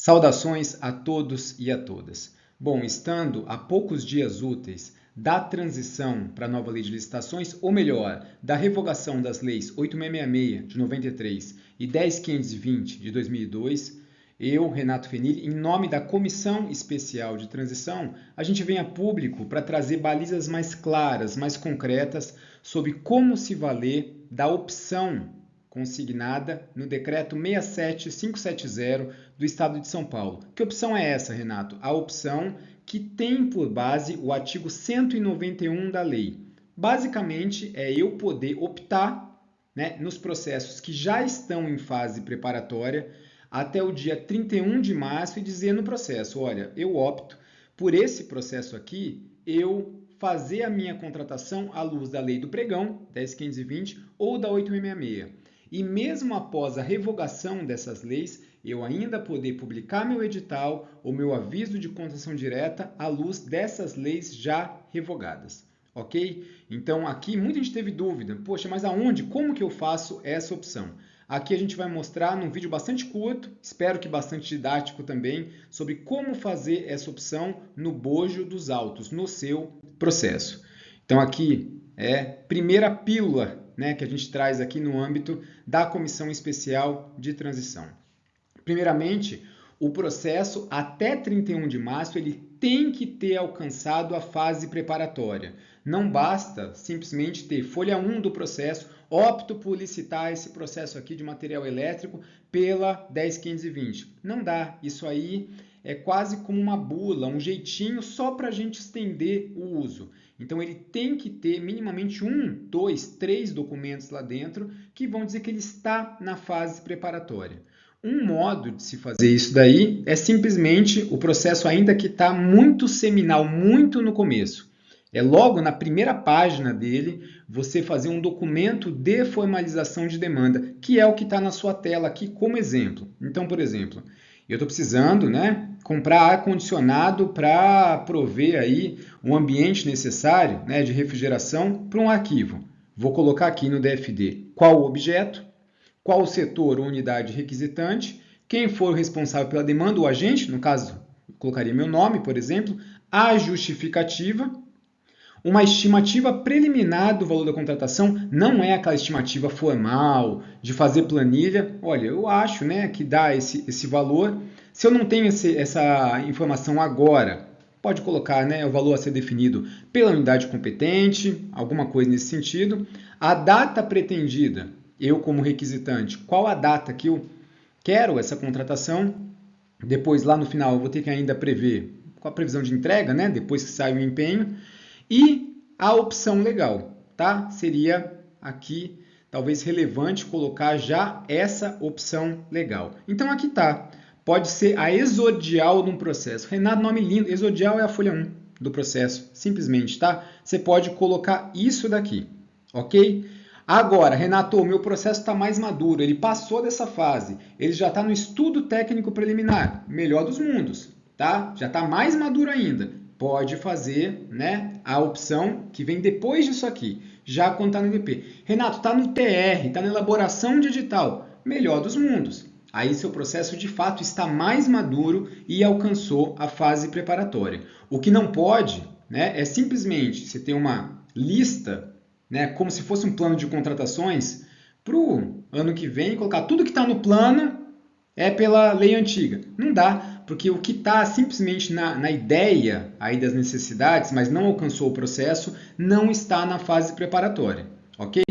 Saudações a todos e a todas. Bom, estando a poucos dias úteis da transição para a nova lei de licitações, ou melhor, da revogação das leis 8666 de 93 e 10520 de 2002, eu, Renato Fenili, em nome da Comissão Especial de Transição, a gente vem a público para trazer balizas mais claras, mais concretas sobre como se valer da opção consignada no decreto 67570 do Estado de São Paulo. Que opção é essa, Renato? A opção que tem por base o artigo 191 da lei. Basicamente, é eu poder optar né, nos processos que já estão em fase preparatória até o dia 31 de março e dizer no processo, olha, eu opto por esse processo aqui, eu fazer a minha contratação à luz da lei do pregão, 10520, ou da 8666. E mesmo após a revogação dessas leis, eu ainda poder publicar meu edital ou meu aviso de contratação direta à luz dessas leis já revogadas. Ok? Então aqui muita gente teve dúvida, poxa, mas aonde, como que eu faço essa opção? Aqui a gente vai mostrar num vídeo bastante curto, espero que bastante didático também, sobre como fazer essa opção no bojo dos autos, no seu processo. Então aqui é primeira pílula né, que a gente traz aqui no âmbito da Comissão Especial de Transição. Primeiramente, o processo até 31 de março ele tem que ter alcançado a fase preparatória. Não basta simplesmente ter folha 1 do processo, opto por licitar esse processo aqui de material elétrico pela 10520. Não dá. Isso aí é quase como uma bula, um jeitinho só para a gente estender o uso. Então ele tem que ter minimamente um, dois, três documentos lá dentro que vão dizer que ele está na fase preparatória. Um modo de se fazer isso daí é simplesmente o processo ainda que está muito seminal, muito no começo. É logo na primeira página dele você fazer um documento de formalização de demanda, que é o que está na sua tela aqui como exemplo. Então, por exemplo, eu estou precisando né, comprar ar-condicionado para prover aí um ambiente necessário né, de refrigeração para um arquivo. Vou colocar aqui no DFD qual o objeto, qual o setor ou unidade requisitante, quem for responsável pela demanda, o agente, no caso, colocaria meu nome, por exemplo, a justificativa, uma estimativa preliminar do valor da contratação não é aquela estimativa formal de fazer planilha. Olha, eu acho né, que dá esse, esse valor. Se eu não tenho esse, essa informação agora, pode colocar né, o valor a ser definido pela unidade competente, alguma coisa nesse sentido. A data pretendida, eu como requisitante, qual a data que eu quero essa contratação? Depois, lá no final, eu vou ter que ainda prever qual a previsão de entrega, né, depois que sai o empenho. E a opção legal, tá? Seria aqui talvez relevante colocar já essa opção legal. Então aqui tá. Pode ser a exodial de um processo. Renato, nome lindo. Exodial é a folha 1 do processo, simplesmente, tá? Você pode colocar isso daqui, ok? Agora, Renato, meu processo está mais maduro, ele passou dessa fase, ele já está no estudo técnico preliminar, melhor dos mundos, tá? Já está mais maduro ainda pode fazer né, a opção que vem depois disso aqui, já quando está no EDP. Renato, está no TR, está na elaboração digital, melhor dos mundos. Aí seu processo de fato está mais maduro e alcançou a fase preparatória. O que não pode né, é simplesmente você ter uma lista, né, como se fosse um plano de contratações, para o ano que vem, colocar tudo que está no plano é pela lei antiga. Não dá porque o que está simplesmente na, na ideia aí das necessidades, mas não alcançou o processo, não está na fase preparatória, ok?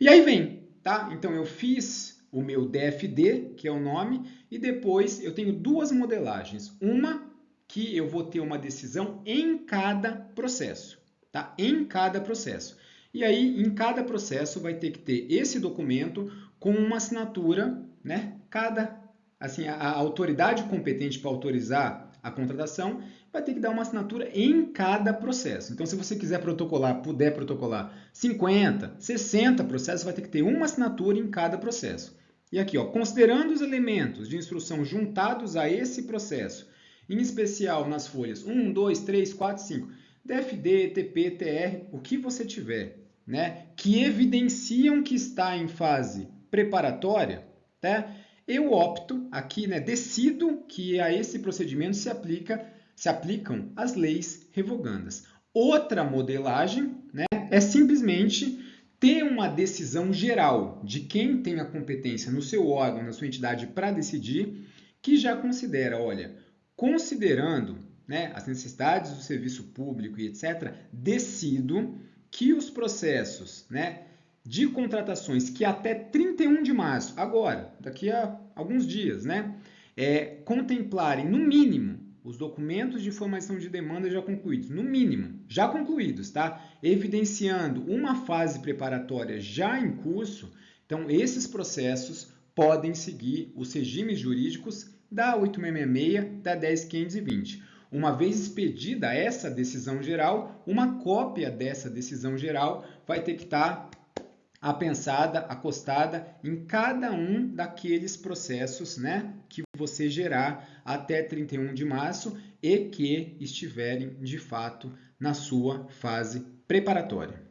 E aí vem, tá? Então eu fiz o meu DFD, que é o nome, e depois eu tenho duas modelagens. Uma que eu vou ter uma decisão em cada processo, tá? Em cada processo. E aí, em cada processo, vai ter que ter esse documento com uma assinatura, né? Cada assim, a, a autoridade competente para autorizar a contratação vai ter que dar uma assinatura em cada processo. Então, se você quiser protocolar, puder protocolar 50, 60 processos, vai ter que ter uma assinatura em cada processo. E aqui, ó, considerando os elementos de instrução juntados a esse processo, em especial nas folhas 1, 2, 3, 4, 5, DFD, TP, TR, o que você tiver, né, que evidenciam que está em fase preparatória, tá? Eu opto aqui, né, decido que a esse procedimento se aplica se aplicam as leis revogandas. Outra modelagem né, é simplesmente ter uma decisão geral de quem tem a competência no seu órgão, na sua entidade para decidir, que já considera, olha, considerando né, as necessidades do serviço público e etc., decido que os processos né, de contratações que até 31 de março, agora, daqui a alguns dias, né, é, contemplarem no mínimo os documentos de formação de demanda já concluídos, no mínimo, já concluídos, tá? Evidenciando uma fase preparatória já em curso, então esses processos podem seguir os regimes jurídicos da 8666, da 10520. Uma vez expedida essa decisão geral, uma cópia dessa decisão geral vai ter que estar apensada, acostada em cada um daqueles processos né, que você gerar até 31 de março e que estiverem de fato na sua fase preparatória.